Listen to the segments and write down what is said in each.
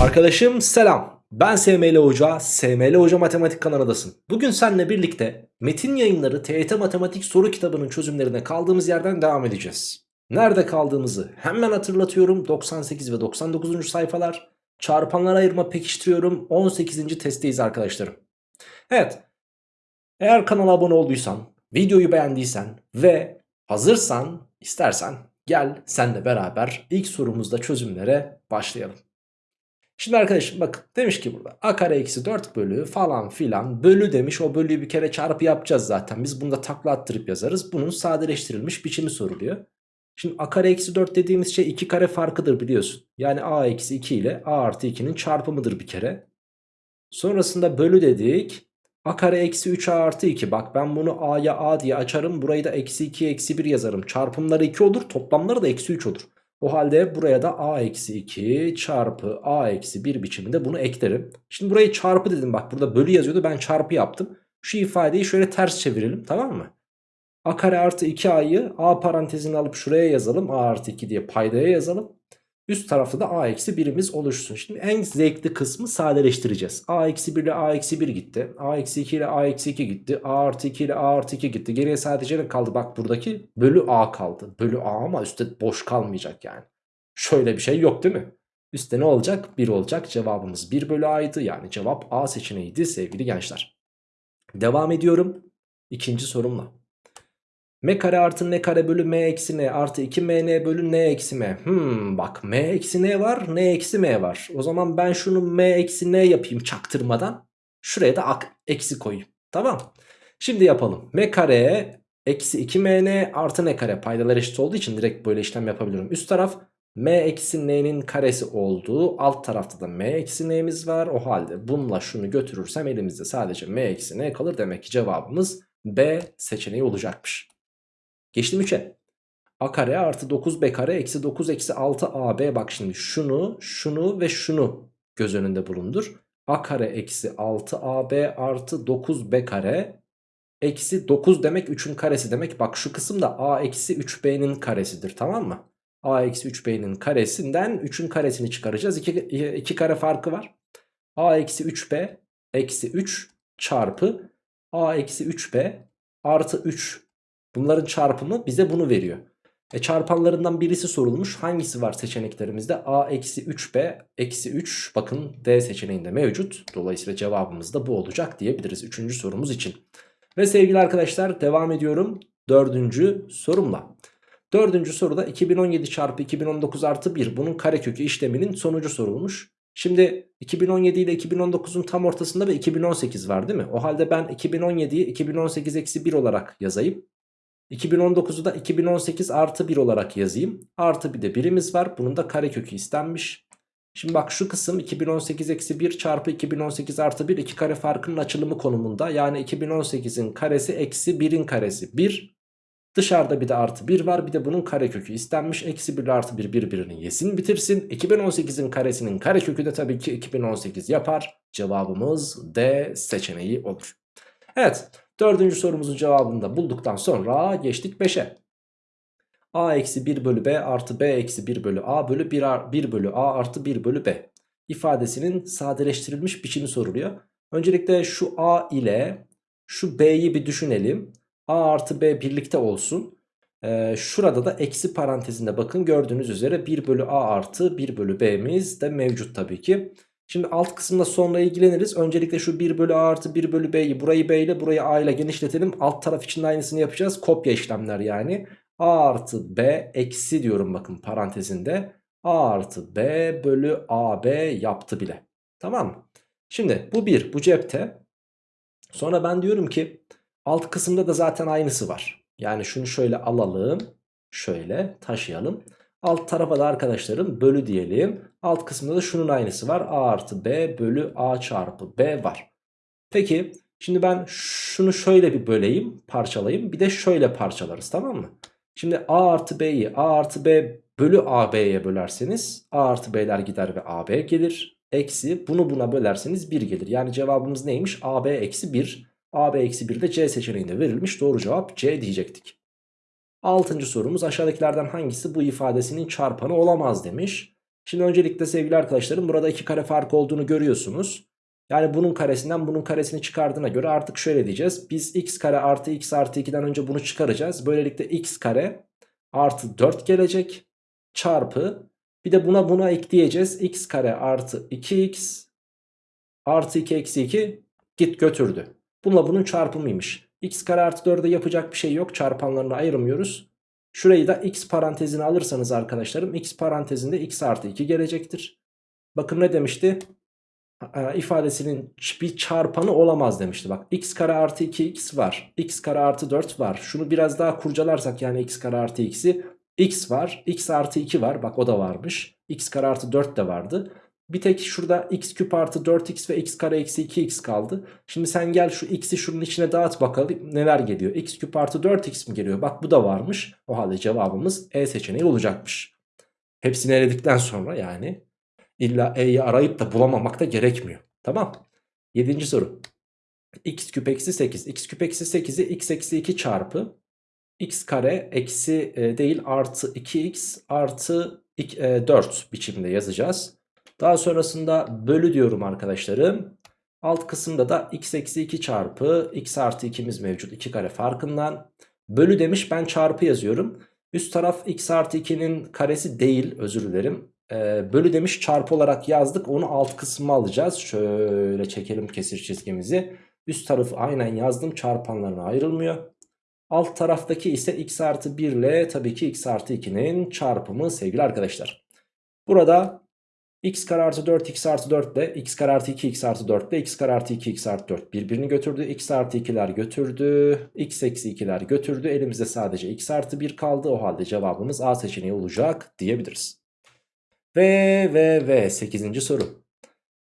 Arkadaşım selam. Ben SML Hoca, SML Hoca Matematik kanalındasın. Bugün seninle birlikte Metin Yayınları TYT Matematik soru kitabının çözümlerine kaldığımız yerden devam edeceğiz. Nerede kaldığımızı hemen hatırlatıyorum. 98 ve 99. sayfalar. Çarpanlara ayırma pekiştiriyorum. 18. testteyiz arkadaşlarım. Evet. Eğer kanala abone olduysan, videoyu beğendiysen ve hazırsan, istersen gel senle beraber ilk sorumuzda çözümlere başlayalım. Şimdi arkadaşım bakın demiş ki burada a kare eksi 4 bölü falan filan bölü demiş. O bölüyü bir kere çarpı yapacağız zaten. Biz bunu da takla attırıp yazarız. Bunun sadeleştirilmiş biçimi soruluyor. Şimdi a kare eksi 4 dediğimiz şey 2 kare farkıdır biliyorsun. Yani a eksi 2 ile a artı 2'nin çarpımıdır bir kere. Sonrasında bölü dedik. a kare eksi 3a artı 2. Bak ben bunu a'ya a diye açarım. Burayı da eksi 2 eksi 1 yazarım. Çarpımları 2 olur. Toplamları da eksi 3 olur. O halde buraya da a eksi 2 çarpı a eksi 1 biçiminde bunu eklerim. Şimdi burayı çarpı dedim bak burada bölü yazıyordu ben çarpı yaptım. Şu ifadeyi şöyle ters çevirelim tamam mı? a kare artı 2a'yı a parantezini alıp şuraya yazalım. a artı 2 diye paydaya yazalım. Üst tarafta da a eksi 1'imiz oluşsun. Şimdi en zevkli kısmı sadeleştireceğiz. a eksi 1 ile a eksi 1 gitti. a eksi 2 ile a eksi 2 gitti. a artı 2 ile a artı 2 gitti. Geriye sadece ne kaldı? Bak buradaki bölü a kaldı. Bölü a ama üstte boş kalmayacak yani. Şöyle bir şey yok değil mi? Üstte ne olacak? 1 olacak. Cevabımız 1 bölü a'ydı. Yani cevap a seçeneğiydi sevgili gençler. Devam ediyorum. İkinci sorumla. M kare artı n kare bölü m eksi n artı 2 mn bölü n eksi m. Hmm bak m eksi n var n eksi m var. O zaman ben şunu m eksi n yapayım çaktırmadan. Şuraya da ak eksi koyayım. Tamam. Şimdi yapalım. m kare eksi 2 mn artı n kare paydalar eşit olduğu için direkt böyle işlem yapabilirim. Üst taraf m eksi n'nin karesi olduğu alt tarafta da m eksi n'miz var. O halde bununla şunu götürürsem elimizde sadece m eksi n kalır. Demek ki cevabımız B seçeneği olacakmış. Geçtim 3'e. A kare artı 9B kare eksi 9 eksi 6 AB. Bak şimdi şunu, şunu ve şunu göz önünde bulundur. A kare eksi 6 AB artı 9B kare eksi 9 demek 3'ün karesi demek. Bak şu kısım da A eksi 3B'nin karesidir tamam mı? A eksi 3B'nin karesinden 3'ün karesini çıkaracağız. 2, 2 kare farkı var. A eksi 3B eksi 3 çarpı A eksi 3B artı 3 Bunların çarpımı bize bunu veriyor. E çarpanlarından birisi sorulmuş. Hangisi var seçeneklerimizde? A eksi 3B eksi 3 bakın D seçeneğinde mevcut. Dolayısıyla cevabımız da bu olacak diyebiliriz 3. sorumuz için. Ve sevgili arkadaşlar devam ediyorum dördüncü sorumla. Dördüncü soruda 2017 çarpı 2019 artı 1 bunun karekökü işleminin sonucu sorulmuş. Şimdi 2017 ile 2019'un tam ortasında ve 2018 var değil mi? O halde ben 2017'yi 2018 eksi 1 olarak yazayım. 2019'u da 2018 artı 1 olarak yazayım. Artı bir de birimiz var. Bunun da karekökü istenmiş. Şimdi bak şu kısım 2018 eksi 1 çarpı 2018 artı 1 iki kare farkının açılımı konumunda. Yani 2018'in karesi eksi 1'in karesi 1. Dışarıda bir de artı 1 var. Bir de bunun karekökü istenmiş. Eksi 1 ile artı 1 birbirini yesin bitirsin. 2018'in karesinin karekökü de tabii ki 2018 yapar. Cevabımız D seçeneği olur. Evet Dördüncü sorumuzun cevabını da bulduktan sonra geçtik 5'e. a eksi 1 bölü b artı b eksi 1 bölü a bölü 1, 1 bölü a artı 1 bölü b ifadesinin sadeleştirilmiş biçimi soruluyor. Öncelikle şu a ile şu b'yi bir düşünelim. a artı b birlikte olsun. Ee, şurada da eksi parantezinde bakın gördüğünüz üzere 1 bölü a artı 1 bölü b'miz de mevcut tabii ki. Şimdi alt kısımda sonra ilgileniriz. Öncelikle şu 1 bölü a artı 1 bölü b'yi burayı b ile burayı a ile genişletelim. Alt taraf için de aynısını yapacağız. Kopya işlemler yani. a artı b eksi diyorum bakın parantezinde. a artı b bölü a b yaptı bile. Tamam mı? Şimdi bu 1 bu cepte. Sonra ben diyorum ki alt kısımda da zaten aynısı var. Yani şunu şöyle alalım. Şöyle taşıyalım. Alt tarafa da arkadaşlarım bölü diyelim. Alt kısımda da şunun aynısı var. A artı B bölü A çarpı B var. Peki şimdi ben şunu şöyle bir böleyim parçalayayım. Bir de şöyle parçalarız tamam mı? Şimdi A artı B'yi A artı B bölü AB'ye bölerseniz A artı B'ler gider ve AB gelir. Eksi bunu buna bölerseniz 1 gelir. Yani cevabımız neymiş? AB eksi 1. AB eksi 1 de C seçeneğinde verilmiş. Doğru cevap C diyecektik. Altıncı sorumuz aşağıdakilerden hangisi bu ifadesinin çarpanı olamaz demiş. Şimdi öncelikle sevgili arkadaşlarım burada iki kare farkı olduğunu görüyorsunuz. Yani bunun karesinden bunun karesini çıkardığına göre artık şöyle diyeceğiz. Biz x kare artı x artı 2'den önce bunu çıkaracağız. Böylelikle x kare artı 4 gelecek çarpı bir de buna buna ekleyeceğiz. x kare artı 2x artı 2 eksi 2 git götürdü. Bununla bunun çarpımıymış. X kare artı 4'e yapacak bir şey yok. Çarpanlarını ayırmıyoruz. Şurayı da x parantezine alırsanız arkadaşlarım x parantezinde x artı 2 gelecektir. Bakın ne demişti? E, ifadesinin bir çarpanı olamaz demişti. Bak x kare artı 2x var. x kare artı 4 var. Şunu biraz daha kurcalarsak yani x kare artı x'i x var. x artı 2 var. Bak o da varmış. x kare artı 4 de vardı. Bir tek şurada x küp artı 4x ve x kare eksi 2x kaldı. Şimdi sen gel şu x'i şunun içine dağıt bakalım neler geliyor. x küp artı 4x mi geliyor? Bak bu da varmış. O halde cevabımız E seçeneği olacakmış. Hepsini eledikten sonra yani illa E'yi arayıp da bulamamak da gerekmiyor. Tamam. Yedinci soru. x küp eksi 8. x küp eksi 8'i x eksi 2 çarpı x kare eksi e, değil artı 2x artı 4 e, biçimde yazacağız. Daha sonrasında bölü diyorum arkadaşlarım. Alt kısımda da x eksi 2 çarpı x artı 2'miz mevcut 2 kare farkından. Bölü demiş ben çarpı yazıyorum. Üst taraf x artı 2'nin karesi değil özür dilerim. Ee, bölü demiş çarpı olarak yazdık onu alt kısmı alacağız. Şöyle çekelim kesir çizgimizi. Üst tarafı aynen yazdım çarpanlarına ayrılmıyor. Alt taraftaki ise x artı 1 ile tabii ki x artı 2'nin çarpımı sevgili arkadaşlar. Burada x kare artı 4 x artı 4 ile x kare artı 2 x artı 4 ile x kare artı 2 x artı 4 birbirini götürdü. x artı 2'ler götürdü. x eksi 2'ler götürdü. Elimizde sadece x artı 1 kaldı. O halde cevabımız A seçeneği olacak diyebiliriz. Ve ve ve 8. soru.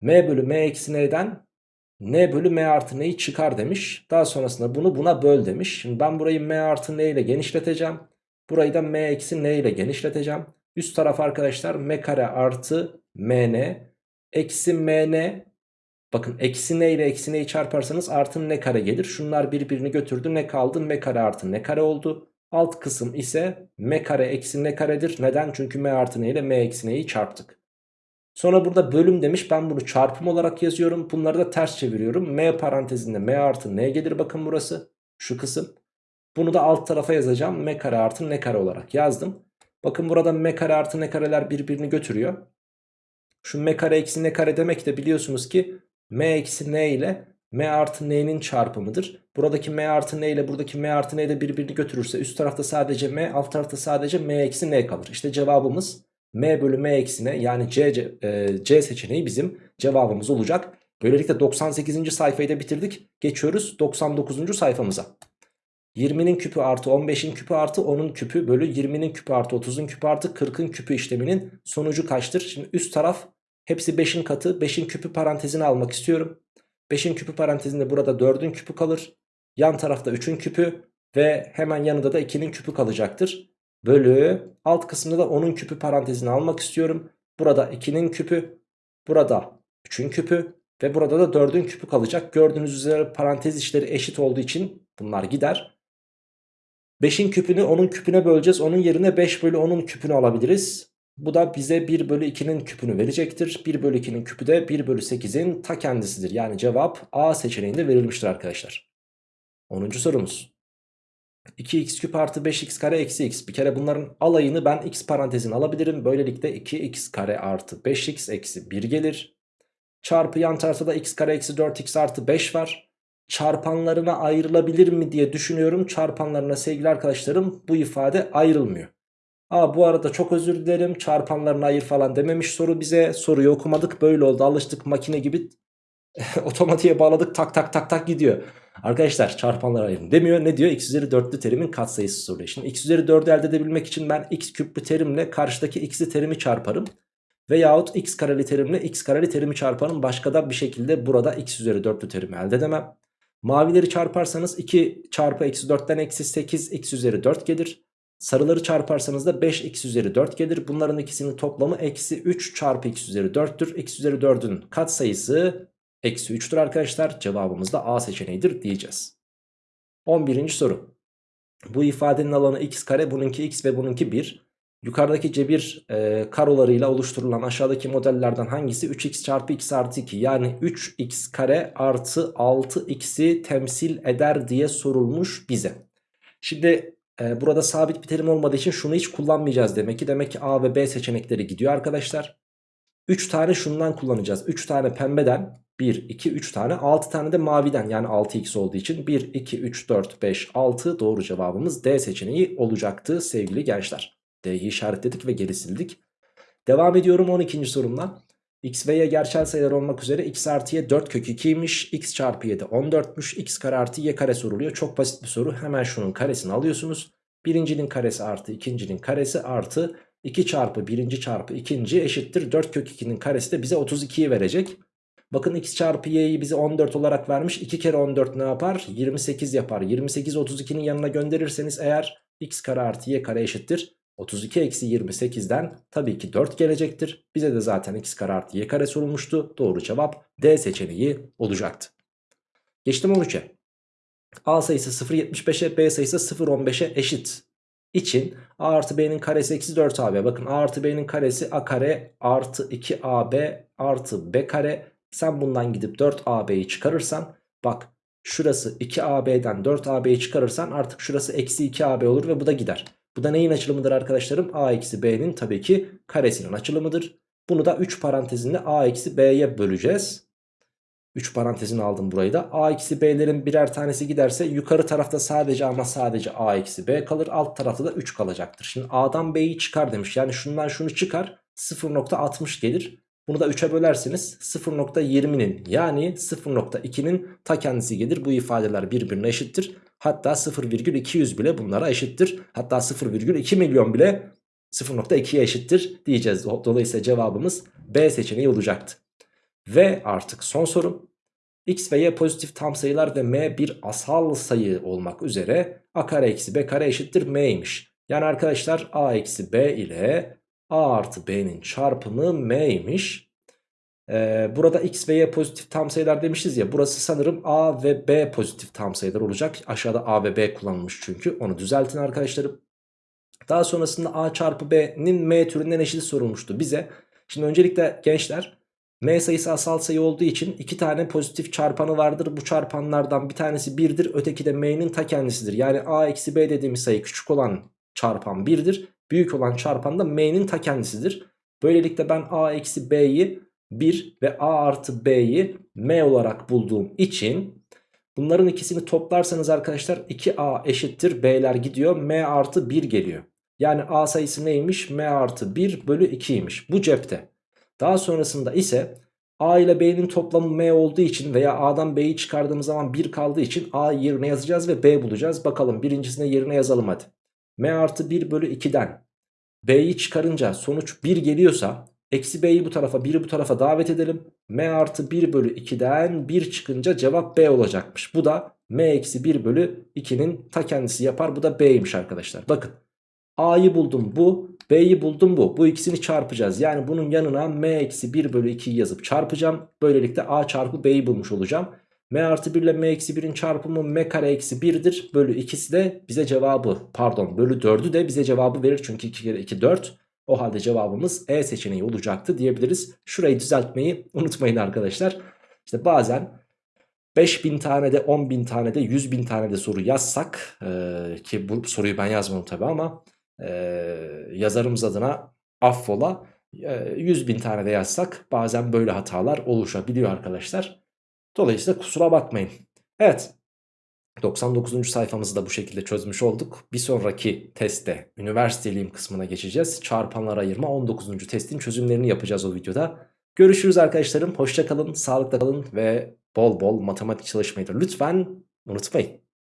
m bölü m eksi n'den n bölü m artı n'yi çıkar demiş. Daha sonrasında bunu buna böl demiş. Şimdi ben burayı m artı n ile genişleteceğim. Burayı da m eksi n ile genişleteceğim. Üst taraf arkadaşlar m kare artı mn eksi mn bakın eksi n ile eksi n'yi çarparsanız artı n kare gelir. Şunlar birbirini götürdü ne kaldı m kare artı n kare oldu. Alt kısım ise m kare eksi n karedir. Neden? Çünkü m artı n ile m eksi n'yi çarptık. Sonra burada bölüm demiş ben bunu çarpım olarak yazıyorum. Bunları da ters çeviriyorum. m parantezinde m artı n gelir bakın burası. Şu kısım. Bunu da alt tarafa yazacağım. m kare artı n kare olarak yazdım. Bakın burada m kare artı n kareler birbirini götürüyor. Şu m kare eksi n kare demek de biliyorsunuz ki m eksi n ile m artı n'nin çarpımıdır. Buradaki m artı n ile buradaki m artı n de birbirini götürürse üst tarafta sadece m alt tarafta sadece m eksi n kalır. İşte cevabımız m bölü m eksi n yani C, C, e, C seçeneği bizim cevabımız olacak. Böylelikle 98. sayfayı da bitirdik. Geçiyoruz 99. sayfamıza. 20'nin küpü artı 15'in küpü artı 10'un küpü bölü 20'nin küpü artı 30'un küpü artı 40'ın küpü işleminin sonucu kaçtır? Şimdi üst taraf hepsi 5'in katı 5'in küpü parantezine almak istiyorum. 5'in küpü parantezinde burada 4'ün küpü kalır. Yan tarafta 3'ün küpü ve hemen yanında da 2'nin küpü kalacaktır. Bölü alt kısımda da 10'un küpü parantezine almak istiyorum. Burada 2'nin küpü, burada 3'ün küpü ve burada da 4'ün küpü kalacak. Gördüğünüz üzere parantez işleri eşit olduğu için bunlar gider. 5'in küpünü 10'un küpüne böleceğiz. Onun yerine 5 bölü 10'un küpünü alabiliriz. Bu da bize 1 bölü 2'nin küpünü verecektir. 1 bölü 2'nin küpü de 1 bölü 8'in ta kendisidir. Yani cevap A seçeneğinde verilmiştir arkadaşlar. 10. sorumuz. 2x küp artı 5x kare eksi x. Bir kere bunların alayını ben x parantezine alabilirim. Böylelikle 2x kare artı 5x eksi 1 gelir. Çarpı yan tarafta da x kare eksi 4x artı 5 var çarpanlarına ayrılabilir mi diye düşünüyorum. Çarpanlarına sevgili arkadaşlarım bu ifade ayrılmıyor. Aa bu arada çok özür dilerim çarpanlarına ayır falan dememiş soru bize. Soruyu okumadık böyle oldu alıştık makine gibi otomatiğe bağladık tak tak tak tak gidiyor. Arkadaşlar çarpanlara ayırın demiyor. Ne diyor? x üzeri 4'lü terimin katsayısı soruyor. Şimdi x üzeri 4'ü elde edebilmek için ben x küplü terimle karşıdaki x'li terimi çarparım. Veyahut x kareli terimle x kareli terimi çarparım. Başka da bir şekilde burada x üzeri 4'lü terimi elde edemem. Mavileri çarparsanız 2 çarpı eksi 4'ten eksi 8 x üzeri 4 gelir. Sarıları çarparsanız da 5 x üzeri 4 gelir. Bunların ikisinin toplamı eksi 3 çarpı x üzeri 4'tür. x üzeri 4'ün katsayısı eksi 3'tür arkadaşlar. Cevabımız da A seçeneğidir diyeceğiz. 11. soru. Bu ifadenin alanı x kare bununki x ve bununki 1. Yukarıdaki cebir e, karolarıyla oluşturulan aşağıdaki modellerden hangisi 3x çarpı x artı 2 yani 3x kare artı 6x'i temsil eder diye sorulmuş bize. Şimdi e, burada sabit bir terim olmadığı için şunu hiç kullanmayacağız demek ki. Demek ki A ve B seçenekleri gidiyor arkadaşlar. 3 tane şundan kullanacağız. 3 tane pembeden 1, 2, 3 tane 6 tane de maviden yani 6x olduğu için 1, 2, 3, 4, 5, 6 doğru cevabımız D seçeneği olacaktı sevgili gençler. D'yi işaretledik ve geri sildik. Devam ediyorum 12. sorumla. X ve Y gerçel sayılar olmak üzere x artı y 4 kök 2'ymiş. x çarpı y de 14'müş. x kare artı y kare soruluyor. Çok basit bir soru. Hemen şunun karesini alıyorsunuz. Birincinin karesi artı ikincinin karesi artı 2 çarpı birinci çarpı ikinci eşittir 4 kök 2'nin karesi de bize 32'yi verecek. Bakın x çarpı y'yi bize 14 olarak vermiş. 2 kere 14 ne yapar? 28 yapar. 28 32'nin yanına gönderirseniz eğer x kare artı y kare eşittir. 32 eksi 28'den tabii ki 4 gelecektir. Bize de zaten x kare artı y kare sorulmuştu. Doğru cevap D seçeneği olacaktı. Geçtim 13'e. A sayısı 0.75'e B sayısı 0.15'e eşit için A artı B'nin karesi eksi 4AB. Bakın A artı B'nin karesi A kare artı 2AB artı B kare. Sen bundan gidip 4AB'yi çıkarırsan bak şurası 2AB'den 4AB'yi çıkarırsan artık şurası eksi 2AB olur ve bu da gider. Bu da neyin açılımıdır arkadaşlarım? A eksi B'nin tabii ki karesinin açılımıdır. Bunu da 3 parantezinde A eksi B'ye böleceğiz. 3 parantezini aldım burayı da. A eksi B'lerin birer tanesi giderse yukarı tarafta sadece ama sadece A eksi B kalır. Alt tarafta da 3 kalacaktır. Şimdi A'dan B'yi çıkar demiş. Yani şundan şunu çıkar 0.60 gelir. Bunu da 3'e bölersiniz 0.20'nin yani 0.2'nin ta kendisi gelir. Bu ifadeler birbirine eşittir. Hatta 0,200 bile bunlara eşittir. Hatta 0,2 milyon bile 0.2'ye eşittir diyeceğiz. Dolayısıyla cevabımız B seçeneği olacaktı. Ve artık son sorum. X ve Y pozitif tam sayılar ve M bir asal sayı olmak üzere A kare eksi B kare eşittir M'ymiş. Yani arkadaşlar A eksi B ile A artı B'nin çarpımı M'ymiş. Ee, burada X ve Y pozitif tam sayılar demişiz ya. Burası sanırım A ve B pozitif tam sayılar olacak. Aşağıda A ve B kullanılmış çünkü. Onu düzeltin arkadaşlarım. Daha sonrasında A çarpı B'nin M türünden eşit sorulmuştu bize. Şimdi öncelikle gençler M sayısı asal sayı olduğu için iki tane pozitif çarpanı vardır. Bu çarpanlardan bir tanesi 1'dir. Öteki de M'nin ta kendisidir. Yani A eksi B dediğimiz sayı küçük olan çarpan 1'dir. Büyük olan çarpan da M'nin ta kendisidir. Böylelikle ben A eksi B'yi 1 ve A artı B'yi M olarak bulduğum için bunların ikisini toplarsanız arkadaşlar 2A eşittir B'ler gidiyor M artı 1 geliyor. Yani A sayısı neymiş? M artı 1 bölü 2'ymiş. Bu cepte. Daha sonrasında ise A ile B'nin toplamı M olduğu için veya A'dan B'yi çıkardığımız zaman 1 kaldığı için A yerine yazacağız ve B bulacağız. Bakalım birincisine yerine yazalım hadi. M artı 1 bölü 2'den B'yi çıkarınca sonuç 1 geliyorsa eksi B'yi bu tarafa 1'i bu tarafa davet edelim. M artı 1 bölü 2'den 1 çıkınca cevap B olacakmış. Bu da M eksi 1 bölü 2'nin ta kendisi yapar. Bu da B'ymiş arkadaşlar. Bakın A'yı buldum bu. B'yi buldum bu. Bu ikisini çarpacağız. Yani bunun yanına M eksi 1 bölü 2'yi yazıp çarpacağım. Böylelikle A çarpı B'yi bulmuş olacağım. M artı 1 ile M eksi 1'in çarpımı M kare eksi 1'dir. Bölü ikisi de bize cevabı pardon bölü 4'ü de bize cevabı verir. Çünkü 2 kere 2 4. O halde cevabımız E seçeneği olacaktı diyebiliriz. Şurayı düzeltmeyi unutmayın arkadaşlar. İşte bazen 5000 tane de 10.000 tane de 100.000 tane de soru yazsak e, ki bu soruyu ben yazmadım tabi ama e, yazarımız adına affola e, 100 bin tane de yazsak bazen böyle hatalar oluşabiliyor arkadaşlar. Dolayısıyla kusura bakmayın. Evet 99. sayfamızı da bu şekilde çözmüş olduk. Bir sonraki testte üniversiteliyim kısmına geçeceğiz. Çarpanlar ayırma 19. testin çözümlerini yapacağız o videoda. Görüşürüz arkadaşlarım. Hoşçakalın, sağlıkla kalın ve bol bol matematik çalışmayı da lütfen unutmayın.